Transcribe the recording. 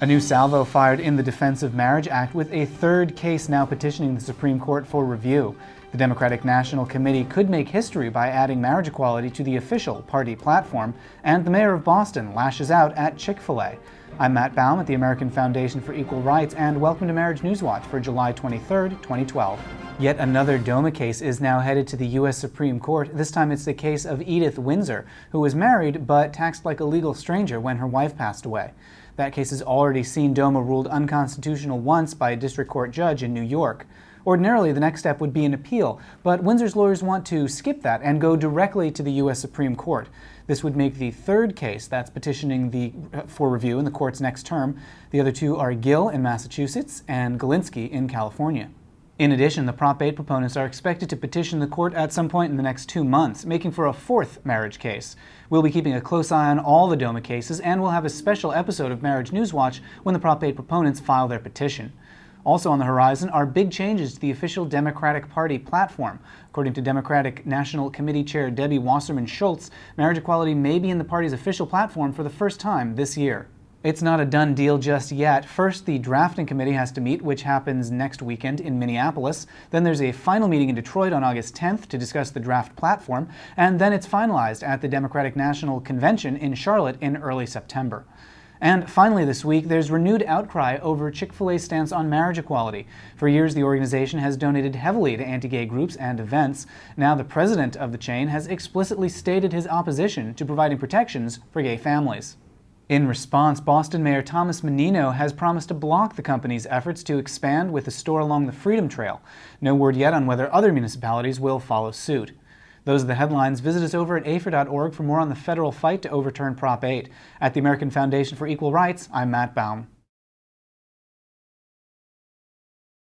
A new salvo fired in the Defense of Marriage Act with a third case now petitioning the Supreme Court for review. The Democratic National Committee could make history by adding marriage equality to the official party platform, and the mayor of Boston lashes out at Chick-fil-A. I'm Matt Baum at the American Foundation for Equal Rights, and welcome to Marriage News Watch for July 23, 2012. Yet another DOMA case is now headed to the U.S. Supreme Court. This time it's the case of Edith Windsor, who was married but taxed like a legal stranger when her wife passed away. That case has already seen DOMA ruled unconstitutional once by a district court judge in New York. Ordinarily, the next step would be an appeal, but Windsor's lawyers want to skip that and go directly to the U.S. Supreme Court. This would make the third case that's petitioning the, uh, for review in the court's next term. The other two are Gill in Massachusetts and Golinski in California. In addition, the Prop 8 proponents are expected to petition the court at some point in the next two months, making for a fourth marriage case. We'll be keeping a close eye on all the DOMA cases, and we'll have a special episode of Marriage News Watch when the Prop 8 proponents file their petition. Also on the horizon are big changes to the official Democratic Party platform. According to Democratic National Committee Chair Debbie Wasserman Schultz, marriage equality may be in the party's official platform for the first time this year. It's not a done deal just yet. First, the drafting committee has to meet, which happens next weekend in Minneapolis. Then there's a final meeting in Detroit on August 10th to discuss the draft platform, and then it's finalized at the Democratic National Convention in Charlotte in early September. And finally this week, there's renewed outcry over Chick-fil-A's stance on marriage equality. For years, the organization has donated heavily to anti-gay groups and events. Now the president of the chain has explicitly stated his opposition to providing protections for gay families. In response, Boston Mayor Thomas Menino has promised to block the company's efforts to expand with a store along the Freedom Trail. No word yet on whether other municipalities will follow suit. Those are the headlines. Visit us over at AFER.org for more on the federal fight to overturn Prop 8. At the American Foundation for Equal Rights, I'm Matt Baum.